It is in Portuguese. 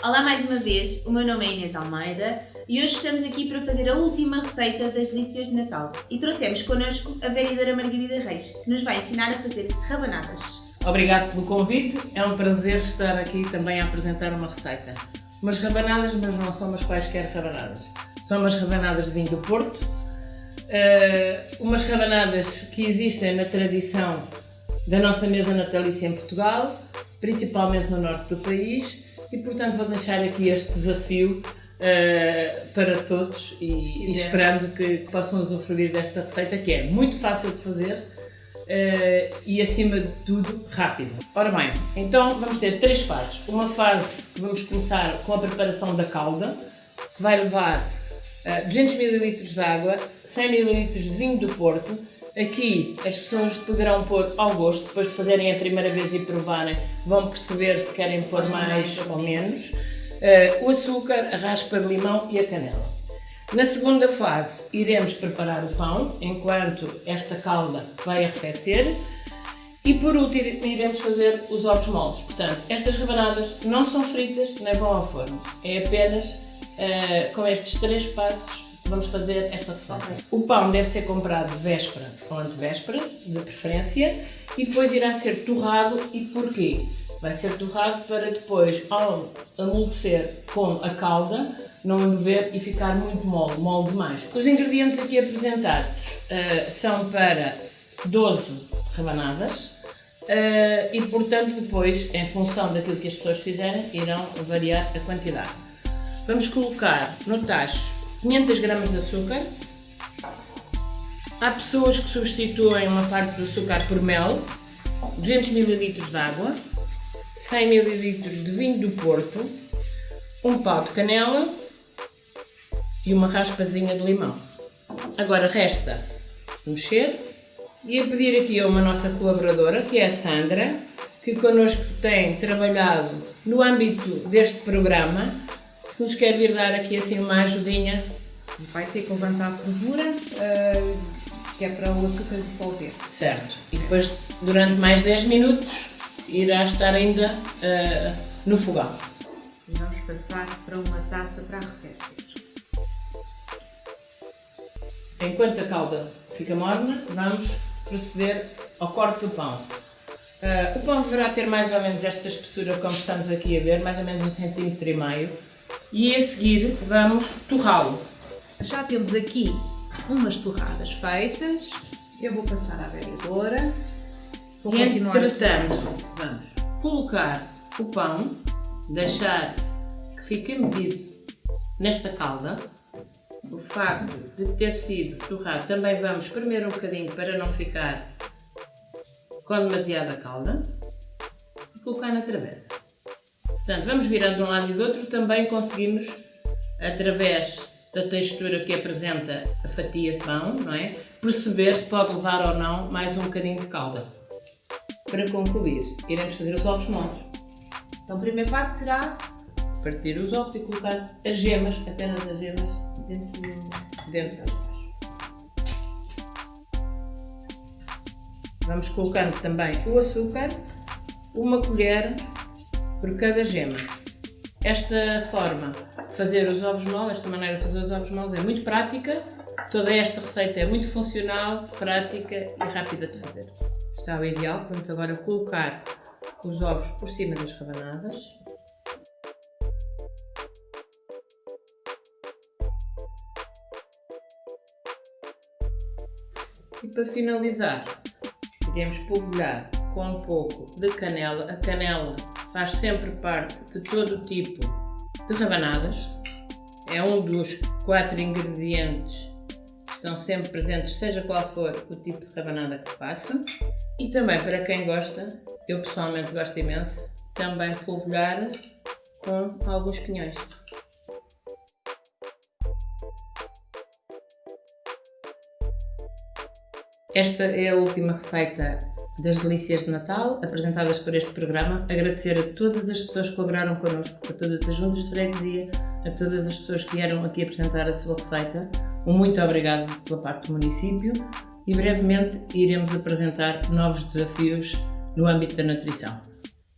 Olá mais uma vez, o meu nome é Inês Almeida e hoje estamos aqui para fazer a última receita das delícias de Natal e trouxemos connosco a vereadora Margarida Reis, que nos vai ensinar a fazer rabanadas. Obrigado pelo convite, é um prazer estar aqui também a apresentar uma receita. Umas rabanadas, mas não são umas quaisquer rabanadas. São umas rabanadas de vinho do Porto, uh, umas rabanadas que existem na tradição da nossa mesa natalícia em Portugal, principalmente no norte do país, e portanto vou deixar aqui este desafio uh, para todos e, e esperando que, que, possam usufruir desta receita que é muito fácil de fazer uh, e acima de tudo rápida. Ora bem, então vamos ter três fases. Uma fase que vamos começar com a preparação da calda, que vai levar uh, 200 ml de água, 100 ml de vinho do Porto, Aqui as pessoas poderão pôr ao gosto, depois de fazerem a primeira vez e provarem, vão perceber se querem pôr mais ou menos. Uh, o açúcar, a raspa de limão e a canela. Na segunda fase iremos preparar o pão, enquanto esta calda vai arrefecer. E por último iremos fazer os ovos moles. Portanto, estas rebanadas não são fritas nem vão ao forno. É apenas uh, com estes três passos vamos fazer esta receita. O pão deve ser comprado véspera ou antevéspera, de preferência, e depois irá ser torrado. E porquê? Vai ser torrado para depois, ao amolecer com a calda, não embeber e ficar muito mole, mole demais. Os ingredientes aqui apresentados uh, são para 12 rebanadas, Uh, e portanto depois, em função daquilo que as pessoas fizerem, irão variar a quantidade. Vamos colocar no tacho 500 gramas de açúcar. Há pessoas que substituem uma parte do açúcar por mel, 200 ml de água, 100 ml de vinho do Porto, um pau de canela e uma raspazinha de limão. Agora resta mexer e a pedir aqui a uma nossa colaboradora, que é a Sandra, que connosco tem trabalhado no âmbito deste programa se nos quer vir dar aqui assim uma ajudinha. Vai ter que levantar a fervura, uh, que é para o açúcar dissolver. Certo. E depois, durante mais 10 minutos, irá estar ainda uh, no fogão. E vamos passar para uma taça para arrefecer. Enquanto a calda fica morna, vamos proceder ao corte do pão. Uh, o pão deverá ter mais ou menos esta espessura como estamos aqui a ver, mais ou menos um centímetro e meio e a seguir vamos torrá-lo. Já temos aqui umas torradas feitas, eu vou passar à vereadora. Vou e entretanto, vamos colocar o pão, deixar que fique medido nesta calda. O facto de ter sido torrado também vamos espremer um bocadinho para não ficar com demasiada calda e colocar na travessa. Portanto, vamos virando de um lado e do outro, também conseguimos, através da textura que apresenta a fatia de pão, não é? perceber se pode levar ou não mais um bocadinho de calda. Para concluir, iremos fazer os ovos moles. Então o primeiro passo será partir os ovos e colocar as gemas, apenas as gemas, dentro, dentro das ovos. Vamos colocando também o açúcar, uma colher por cada gema. Esta forma de fazer os ovos moles, esta maneira de fazer os ovos moles é muito prática, toda esta receita é muito funcional, prática e rápida de fazer. Está o ideal, vamos agora colocar os ovos por cima das rabanadas. E para finalizar, iremos polvilhar com um pouco de canela. A canela faz sempre parte de todo o tipo de rabanadas. É um dos quatro ingredientes que estão sempre presentes, seja qual for o tipo de rabanada que se faça. E também para quem gosta, eu pessoalmente gosto imenso, também polvilhar com alguns pinhões. Esta é a última receita das delícias de Natal apresentadas por este programa, agradecer a todas as pessoas que colaboraram connosco, a todas as juntas de freguesia, a todas as pessoas que vieram aqui apresentar a sua receita. Um muito obrigado pela parte do município e brevemente iremos apresentar novos desafios no âmbito da nutrição.